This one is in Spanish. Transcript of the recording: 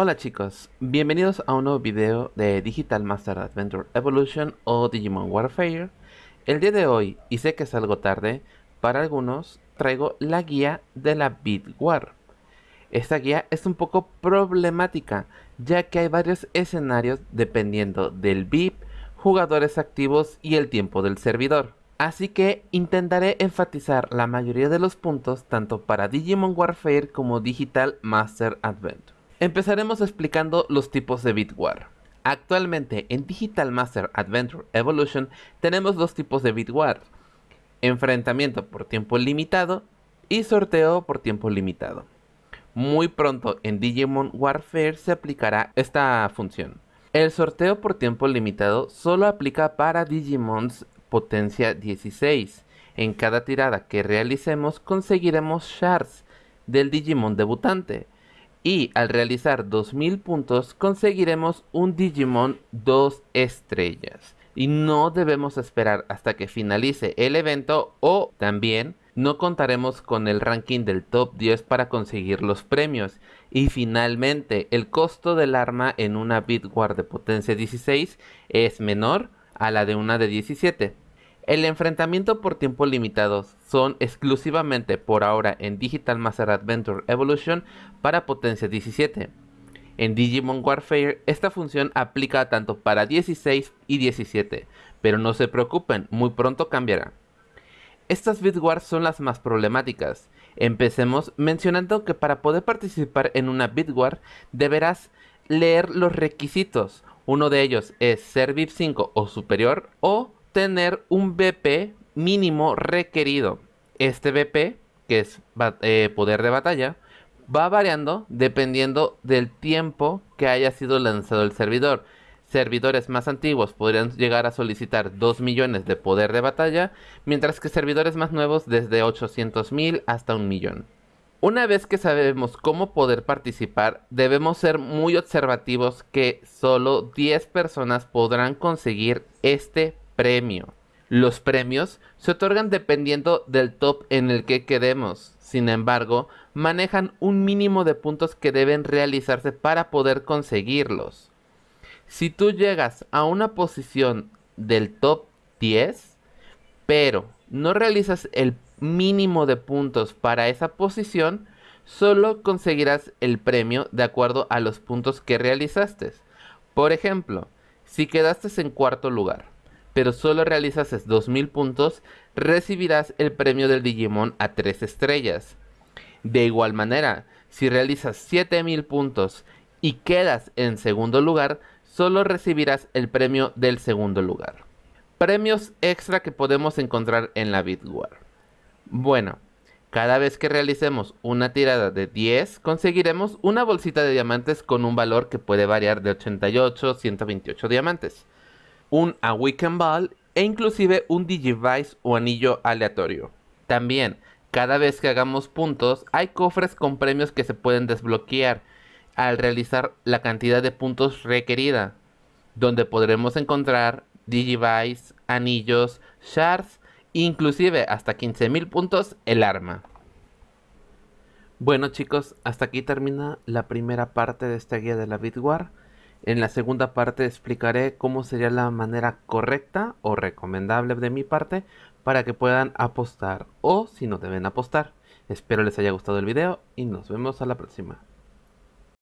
Hola chicos, bienvenidos a un nuevo video de Digital Master Adventure Evolution o Digimon Warfare. El día de hoy, y sé que es algo tarde, para algunos traigo la guía de la Beat War. Esta guía es un poco problemática, ya que hay varios escenarios dependiendo del VIP, jugadores activos y el tiempo del servidor. Así que intentaré enfatizar la mayoría de los puntos tanto para Digimon Warfare como Digital Master Adventure. Empezaremos explicando los tipos de Bitwar. Actualmente en Digital Master Adventure Evolution tenemos dos tipos de Bitwar. Enfrentamiento por tiempo limitado y sorteo por tiempo limitado. Muy pronto en Digimon Warfare se aplicará esta función. El sorteo por tiempo limitado solo aplica para Digimons potencia 16. En cada tirada que realicemos conseguiremos shards del Digimon debutante y al realizar 2000 puntos conseguiremos un Digimon 2 estrellas. Y no debemos esperar hasta que finalice el evento o también no contaremos con el ranking del top 10 para conseguir los premios. Y finalmente el costo del arma en una Bitwar de potencia 16 es menor a la de una de 17. El enfrentamiento por tiempo limitado son exclusivamente por ahora en Digital Master Adventure Evolution para potencia 17. En Digimon Warfare esta función aplica tanto para 16 y 17, pero no se preocupen, muy pronto cambiará. Estas Bitwars son las más problemáticas. Empecemos mencionando que para poder participar en una Bitwar deberás leer los requisitos. Uno de ellos es ser VIP 5 o superior o tener un BP mínimo requerido. Este BP, que es eh, poder de batalla, va variando dependiendo del tiempo que haya sido lanzado el servidor. Servidores más antiguos podrían llegar a solicitar 2 millones de poder de batalla, mientras que servidores más nuevos desde 800 mil hasta un millón. Una vez que sabemos cómo poder participar, debemos ser muy observativos que solo 10 personas podrán conseguir este premio. Los premios se otorgan dependiendo del top en el que quedemos. Sin embargo, manejan un mínimo de puntos que deben realizarse para poder conseguirlos. Si tú llegas a una posición del top 10, pero no realizas el mínimo de puntos para esa posición, solo conseguirás el premio de acuerdo a los puntos que realizaste. Por ejemplo, si quedaste en cuarto lugar, pero solo realizas 2000 puntos, recibirás el premio del Digimon a 3 estrellas. De igual manera, si realizas 7000 puntos y quedas en segundo lugar, solo recibirás el premio del segundo lugar. Premios extra que podemos encontrar en la Bitwar. Bueno, cada vez que realicemos una tirada de 10, conseguiremos una bolsita de diamantes con un valor que puede variar de 88 a 128 diamantes un Awaken Ball e inclusive un Digivice o anillo aleatorio. También, cada vez que hagamos puntos, hay cofres con premios que se pueden desbloquear al realizar la cantidad de puntos requerida, donde podremos encontrar Digivice, anillos, shards, inclusive hasta 15.000 puntos el arma. Bueno chicos, hasta aquí termina la primera parte de esta guía de la Bitwar. En la segunda parte explicaré cómo sería la manera correcta o recomendable de mi parte para que puedan apostar o si no deben apostar. Espero les haya gustado el video y nos vemos a la próxima.